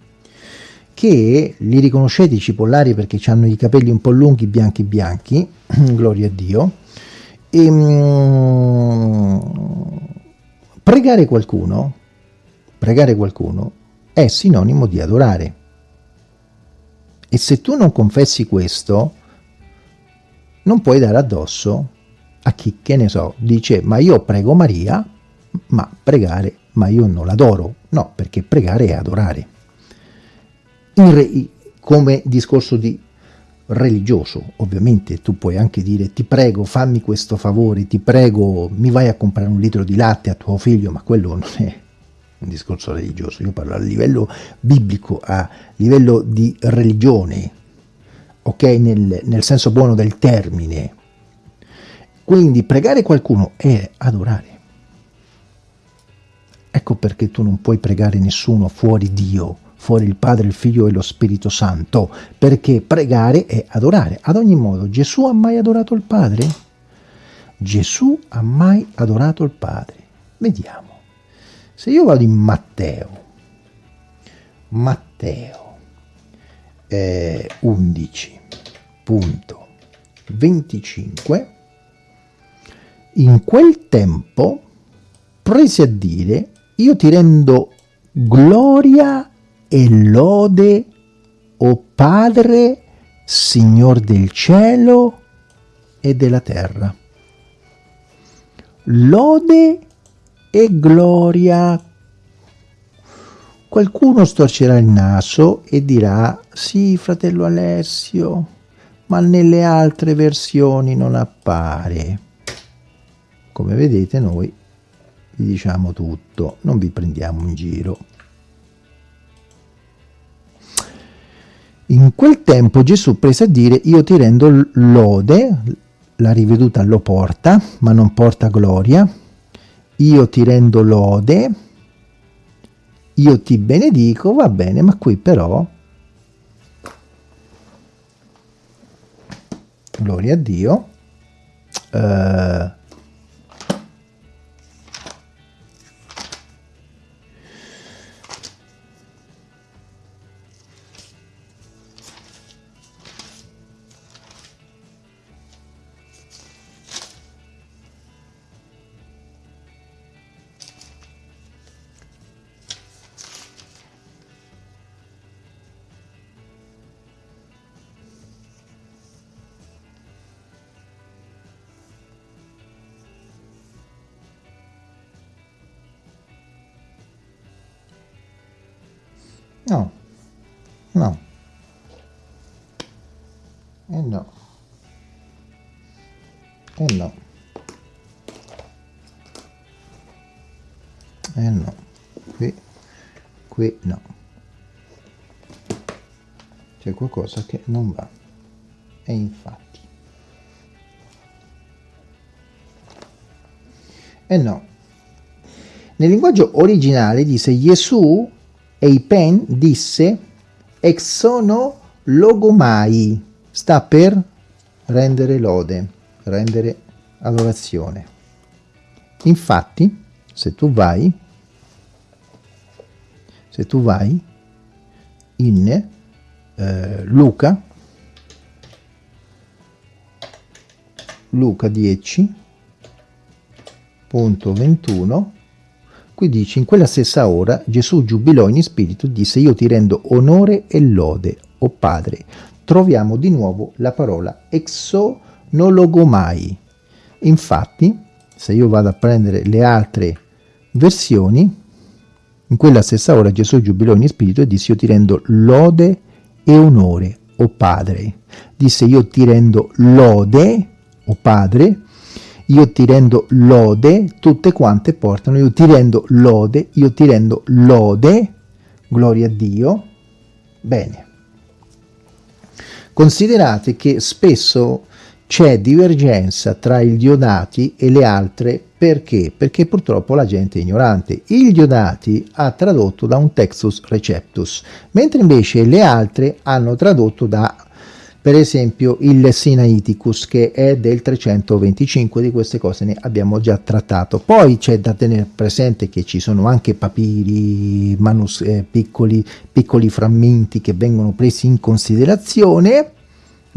che li riconoscete i cipollari perché hanno i capelli un po' lunghi, bianchi bianchi, gloria a Dio, e, um, pregare qualcuno, pregare qualcuno è sinonimo di adorare. E se tu non confessi questo, non puoi dare addosso a chi, che ne so, dice ma io prego Maria, ma pregare, ma io non l'adoro. No, perché pregare è adorare come discorso di religioso, ovviamente tu puoi anche dire ti prego fammi questo favore, ti prego mi vai a comprare un litro di latte a tuo figlio, ma quello non è un discorso religioso, io parlo a livello biblico, a livello di religione, ok? Nel, nel senso buono del termine. Quindi pregare qualcuno è adorare. Ecco perché tu non puoi pregare nessuno fuori Dio, fuori il Padre, il Figlio e lo Spirito Santo, perché pregare è adorare. Ad ogni modo, Gesù ha mai adorato il Padre? Gesù ha mai adorato il Padre? Vediamo. Se io vado in Matteo, Matteo eh, 11.25, in quel tempo prese a dire, io ti rendo gloria e lode, o Padre, Signor del cielo e della terra. Lode e gloria. Qualcuno storcerà il naso e dirà, sì, fratello Alessio, ma nelle altre versioni non appare. Come vedete noi vi diciamo tutto, non vi prendiamo in giro. In quel tempo Gesù prese a dire io ti rendo lode, la riveduta lo porta, ma non porta gloria, io ti rendo lode io ti benedico, va bene, ma qui però, gloria a Dio, eh, no. E eh no. E eh no. E eh no. Qui, qui no. C'è qualcosa che non va. E infatti. E no. Nel linguaggio originale dice Gesù Eipen disse exono logomai, sta per rendere lode, rendere adorazione. Infatti, se tu vai, se tu vai in eh, Luca, Luca 10.21, Qui dice, in quella stessa ora Gesù giubilò in spirito e disse, io ti rendo onore e lode, o oh Padre. Troviamo di nuovo la parola exonologomai. Infatti, se io vado a prendere le altre versioni, in quella stessa ora Gesù giubilò in spirito e disse, io ti rendo lode e onore, o oh Padre. Disse, io ti rendo lode, o oh Padre, io ti rendo lode, tutte quante portano, io ti rendo lode, io ti rendo lode, gloria a Dio. Bene. Considerate che spesso c'è divergenza tra il Diodati e le altre perché? Perché purtroppo la gente è ignorante. Il Diodati ha tradotto da un Textus Receptus, mentre invece le altre hanno tradotto da per esempio il Sinaiticus che è del 325 di queste cose ne abbiamo già trattato. Poi c'è da tenere presente che ci sono anche papiri manus eh, piccoli, piccoli frammenti che vengono presi in considerazione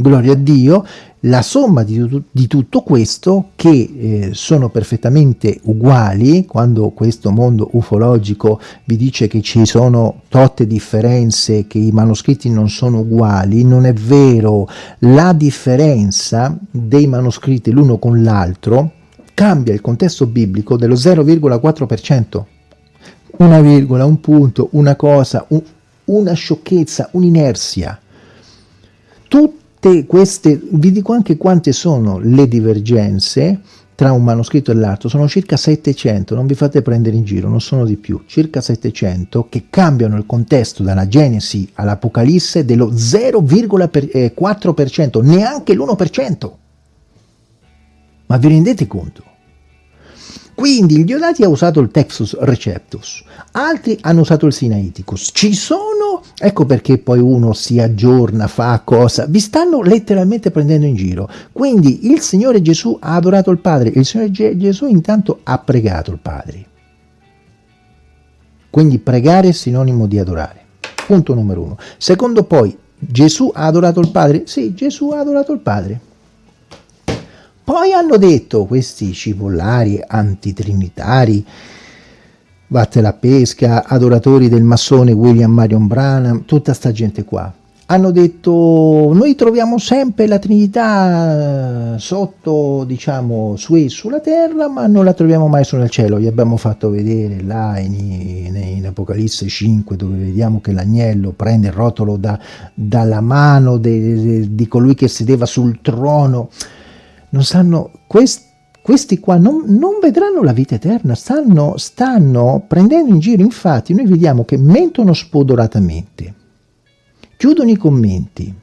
gloria a Dio la somma di, di tutto questo, che eh, sono perfettamente uguali, quando questo mondo ufologico vi dice che ci sono totte differenze, che i manoscritti non sono uguali, non è vero. La differenza dei manoscritti l'uno con l'altro cambia il contesto biblico dello 0,4%. Una virgola, un punto, una cosa, un, una sciocchezza, un'inerzia. Tutto tutte queste, vi dico anche quante sono le divergenze tra un manoscritto e l'altro, sono circa 700, non vi fate prendere in giro, non sono di più, circa 700 che cambiano il contesto dalla Genesi all'Apocalisse dello 0,4%, neanche l'1%. Ma vi rendete conto? Quindi il Diodati ha usato il Textus Receptus, altri hanno usato il Sinaiticus. Ci sono, ecco perché poi uno si aggiorna, fa cosa, vi stanno letteralmente prendendo in giro. Quindi il Signore Gesù ha adorato il Padre, il Signore Gesù intanto ha pregato il Padre. Quindi pregare è sinonimo di adorare. Punto numero uno. Secondo poi, Gesù ha adorato il Padre? Sì, Gesù ha adorato il Padre. Poi hanno detto questi cipollari antitrinitari, vatte la pesca, adoratori del massone William Marion Branham, tutta sta gente qua. Hanno detto noi troviamo sempre la Trinità sotto, diciamo, su e sulla terra, ma non la troviamo mai su nel cielo. Gli abbiamo fatto vedere là in, in, in Apocalisse 5 dove vediamo che l'agnello prende il rotolo da, dalla mano de, de, di colui che sedeva sul trono non sanno, quest, questi qua non, non, vedranno la vita eterna, stanno, stanno prendendo in giro, infatti noi vediamo che mentono spodoratamente, chiudono i commenti,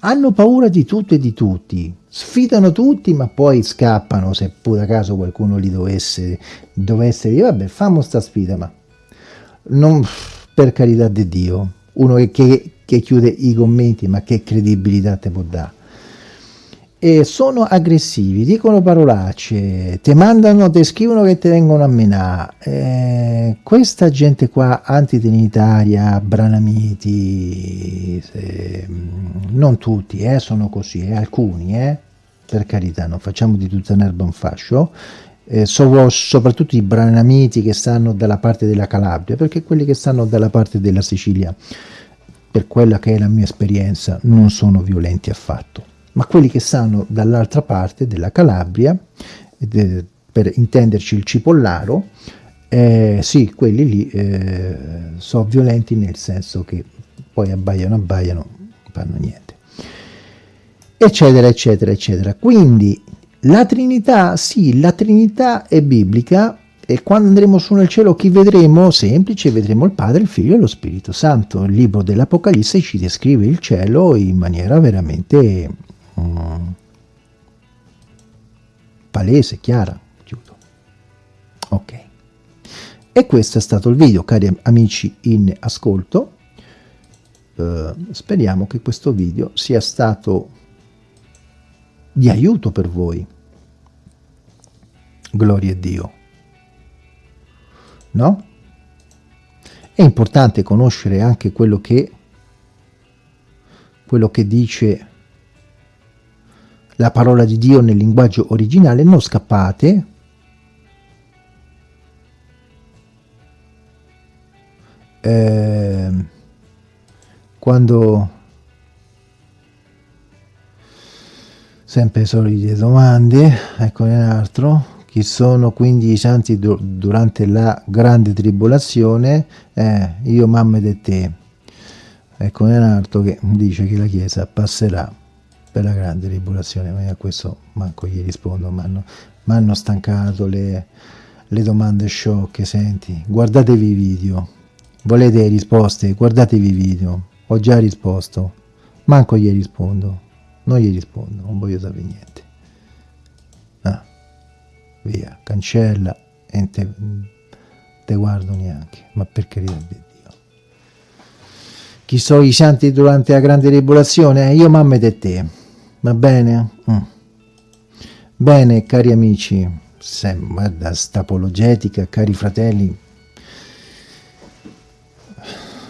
hanno paura di tutto e di tutti, sfidano tutti ma poi scappano se pure a caso qualcuno li dovesse, dovesse dire vabbè fammo sta sfida ma non, per carità di Dio, uno che, che chiude i commenti, ma che credibilità te può dare? E sono aggressivi, dicono parolacce, ti mandano, ti scrivono che ti vengono a menare. Eh, questa gente qua, antitrinitaria, branamiti, se, non tutti, eh, sono così, eh, alcuni, eh, per carità, non facciamo di tutta un'erba un fascio, eh, so, soprattutto i branamiti che stanno dalla parte della Calabria, perché quelli che stanno dalla parte della Sicilia, per quella che è la mia esperienza, non sono violenti affatto. Ma quelli che stanno dall'altra parte della Calabria, per intenderci il Cipollaro, eh, sì, quelli lì eh, sono violenti nel senso che poi abbaiano, abbaiano, non fanno niente. Eccetera, eccetera, eccetera. Quindi la Trinità, sì, la Trinità è biblica e quando andremo su nel cielo chi vedremo? Semplice, vedremo il Padre, il Figlio e lo Spirito Santo. Il libro dell'Apocalisse ci descrive il cielo in maniera veramente palese, chiara. Chiudo. Ok. E questo è stato il video, cari amici in ascolto. Uh, speriamo che questo video sia stato di aiuto per voi gloria a Dio. No? È importante conoscere anche quello che, quello che dice la parola di Dio nel linguaggio originale, non scappate, eh, quando sempre solite domande, ecco un altro, chi sono quindi i santi durante la grande tribolazione? Eh, io, mamma e te. Ecco un altro che dice che la Chiesa passerà per la grande tribolazione, ma a questo manco gli rispondo, mi hanno stancato le, le domande sciocche, senti, guardatevi i video, volete risposte, guardatevi i video, ho già risposto, manco gli rispondo, non gli rispondo, non voglio sapere niente. Via, cancella e te, te guardo neanche, ma per carità di Dio. Chi sono i santi durante la grande tribolazione? Io, mamma e te, va bene? Mm. Bene, cari amici, se, guarda, sta apologetica, cari fratelli,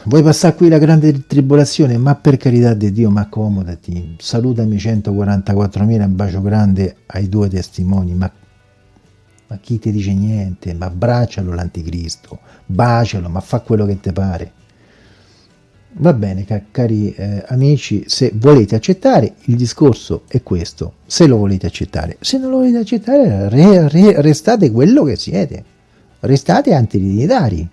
vuoi passare qui la grande tribolazione? Ma per carità di Dio, ma accomodati, salutami 144.000, un bacio grande ai due testimoni, ma ma chi ti dice niente? Ma abbraccialo l'anticristo, bacialo, ma fa quello che ti pare. Va bene, cari eh, amici, se volete accettare, il discorso è questo, se lo volete accettare. Se non lo volete accettare, re, re, restate quello che siete, restate antidivinitari.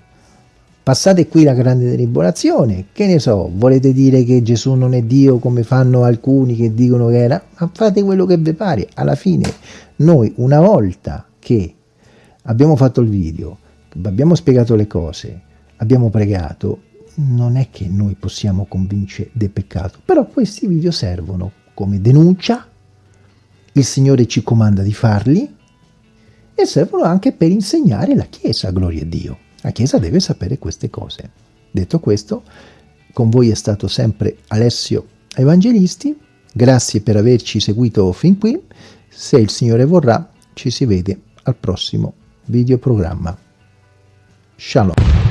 Passate qui la grande tribolazione, che ne so, volete dire che Gesù non è Dio come fanno alcuni che dicono che era, ma fate quello che vi pare. Alla fine noi una volta che abbiamo fatto il video, abbiamo spiegato le cose, abbiamo pregato, non è che noi possiamo convincere del peccato, però questi video servono come denuncia, il Signore ci comanda di farli e servono anche per insegnare la Chiesa, gloria a Dio. La Chiesa deve sapere queste cose. Detto questo, con voi è stato sempre Alessio Evangelisti, grazie per averci seguito fin qui, se il Signore vorrà ci si vede al prossimo videoprogramma. Shalom.